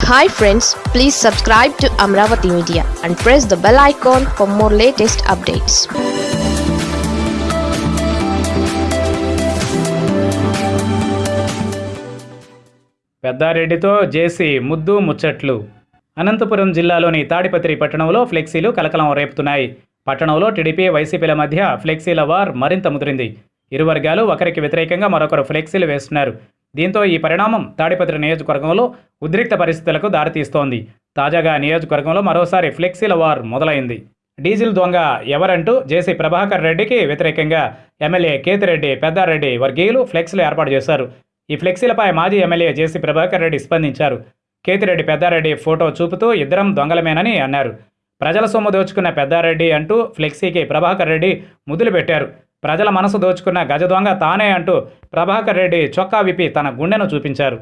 Hi friends please subscribe to Amaravati media and press the bell icon for more latest updates పెద్దారెడ్డితో జేసీ ముద్దు ముచ్చట్లు. అనంతపురం జిల్లాలోని తాడిపత్రి పట్టణంలో ఫ్లెక్సీలు కలకలం రేపుతున్నాయి. పట్టణంలో టీడీపీ వైసీపీల మధ్య ఫ్లెక్సీల వార్ మరింత ముదిరింది. ఇరు వర్గాలు ఒకరికి వ్యతిరేకంగా మరొకరు ఫ్లెక్సీలు వేస్తున్నారు. దీంతో ఈ పరిణామం తాడిపత్రి నియోజకవర్గంలో ఉద్రిక్త పరిస్థితులకు దారితీస్తోంది. తాజాగా నియోజకవర్గంలో మరోసారి ఫ్లెక్సీల వార్ మొదలైంది. డీజిల్ దొంగ ఎవరంటూ జేసీ ప్రభాకర్ రెడ్డికి వ్యతిరేకంగా ఎమ్మెల్యే కేతిరెడ్డి పెద్దారెడ్డి వర్గీయులు ఫ్లెక్సీలు ఏర్పాటు చేశారు. ఈ ఫ్లెక్సీలపై మాజీ ఎమ్మెల్యే జేసీ ప్రభాకర్ రెడ్డి స్పందించారు. కేతిరెడ్డి పెద్దారెడ్డి ఫోటో చూపుతూ ఇద్దరం దొంగలమేనని అన్నారు. ప్రజల సొమ్ము దోచుకున్న పెద్దారెడ్డి అంటూ ఫ్లెక్సీకి ప్రభాకర్ రెడ్డి ముద్దులు పెట్టారు. ప్రజల మనసు దోచుకున్న గజ దొంగ తానే అంటూ ప్రభాకర్ రెడ్డి చొక్కా విప్పి తన గుండెను చూపించారు.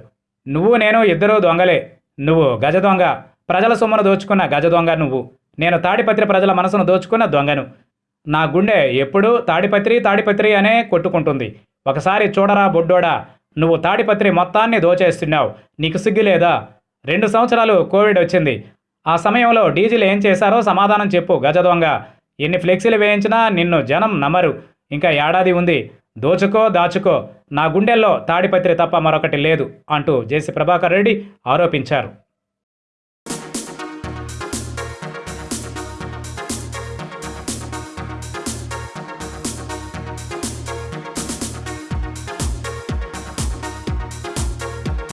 నువ్వు నేను ఇద్దరూ దొంగలే. నువ్వు గజ దొంగ. ప్రజల సొమ్మును దోచుకున్న గజ దొంగ నువ్వు. నేను తాడిపత్రి ప్రజల మనసును దోచుకున్న దొంగను. నా గుండె ఎప్పుడూ తాడిపత్రి తాడిపత్రి అనే కొట్టుకుంటుంది. ఒకసారి చూడరా బొడ్డోడా నువ్వు తాడిపత్రి మొత్తాన్ని దోచేస్తున్నావు. నీకు సిగ్గు లేదా? రెండు సంవత్సరాలు కోవిడ్ వచ్చింది. ఆ సమయంలో డీజిల్ ఏం చేశారో సమాధానం చెప్పు గజ దొంగ. ఎన్ని ఫ్లెక్సీలు వేయించినా నిన్ను జనం నమ్మరు. ఇంకా ఏడాది ఉంది. దోచుకో దాచుకో. నా గుండెల్లో తాడిపత్రి తప్ప మరొకటి లేదు అంటూ జేసీ ప్రభాకర్ రెడ్డి ఆరోపించారు.